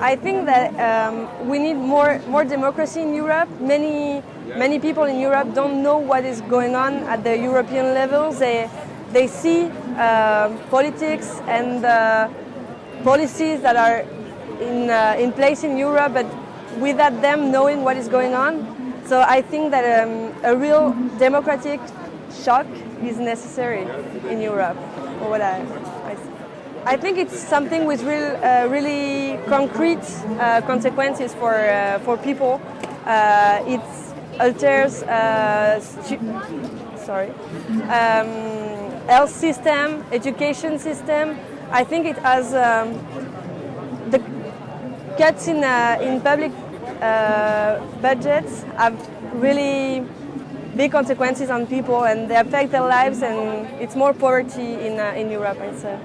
I think that um, we need more more democracy in Europe. Many many people in Europe don't know what is going on at the European level. They they see uh, politics and uh, policies that are in uh, in place in Europe, but without them knowing what is going on. So I think that um, a real democratic shock is necessary in Europe. Or what I, I see. I think it's something with real, uh, really concrete uh, consequences for uh, for people. Uh, it alters, uh, sorry, um, health system, education system. I think it has um, the cuts in uh, in public budgets have really big consequences on people and they affect their lives and it's more poverty in, in Europe, say.